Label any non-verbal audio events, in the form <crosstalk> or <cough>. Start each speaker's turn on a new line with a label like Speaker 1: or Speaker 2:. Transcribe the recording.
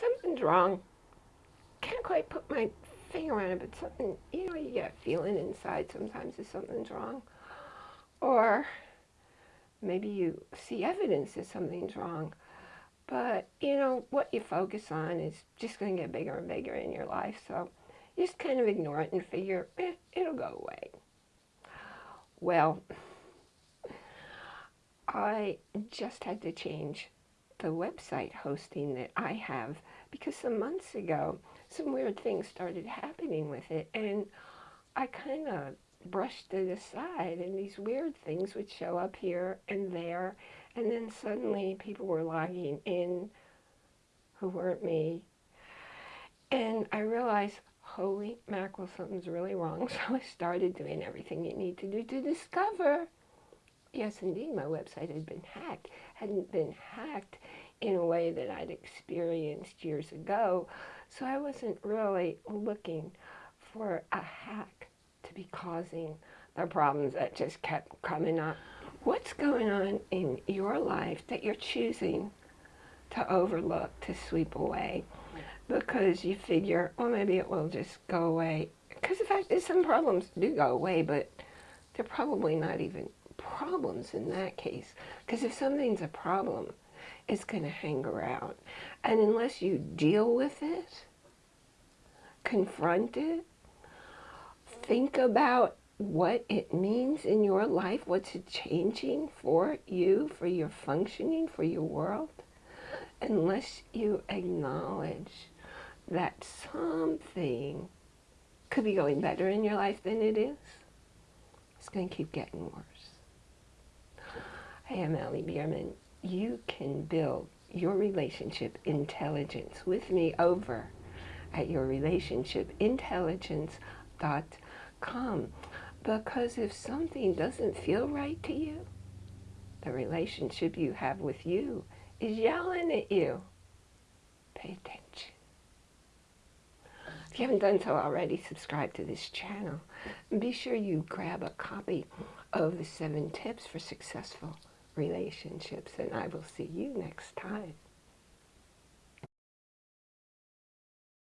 Speaker 1: something's wrong. Can't quite put my finger on it, but something, you know, you get a feeling inside sometimes that something's wrong. Or maybe you see evidence that something's wrong. But, you know, what you focus on is just going to get bigger and bigger in your life. So just kind of ignore it and figure, eh, it'll go away. Well, I just had to change the website hosting that I have because some months ago some weird things started happening with it and I kind of brushed it aside and these weird things would show up here and there and then suddenly people were logging in who weren't me. And I realized holy mackerel something's really wrong. <laughs> So I started doing everything you need to do to discover yes indeed my website had been hacked hadn't been hacked in a way that I'd experienced years ago so I wasn't really looking for a hack to be causing the problems that just kept coming up. What's going on in your life that you're choosing to overlook, to sweep away? Because you figure, well, maybe it will just go away. Because the fact is some problems do go away, but they're probably not even problems in that case. Because if something's a problem, it's going to hang around. And unless you deal with it, confront it, think about what it means in your life, what's it changing for you, for your functioning, for your world, unless you acknowledge that something could be going better in your life than it is, it's going to keep getting worse. I am Allie Bierman. You can build your relationship intelligence with me over at yourrelationshipintelligence.com because if something doesn't feel right to you, the relationship you have with you is yelling at you. Pay attention. If you haven't done so already, subscribe to this channel. And be sure you grab a copy of the seven tips for successful relationships, and I will see you next time.